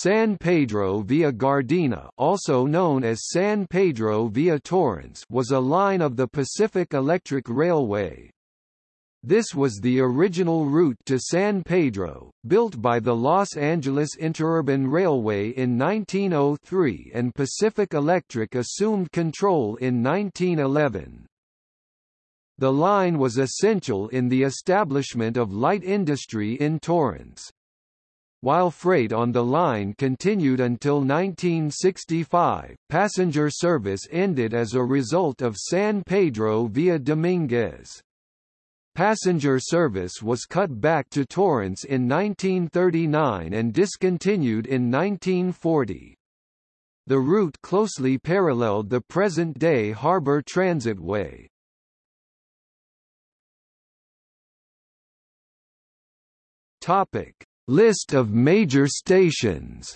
San Pedro via Gardena also known as San Pedro via Torrance was a line of the Pacific Electric Railway. This was the original route to San Pedro, built by the Los Angeles Interurban Railway in 1903 and Pacific Electric assumed control in 1911. The line was essential in the establishment of light industry in Torrance. While freight on the line continued until 1965, passenger service ended as a result of San Pedro via Dominguez. Passenger service was cut back to Torrance in 1939 and discontinued in 1940. The route closely paralleled the present-day Harbor Transitway. Topic: List of major stations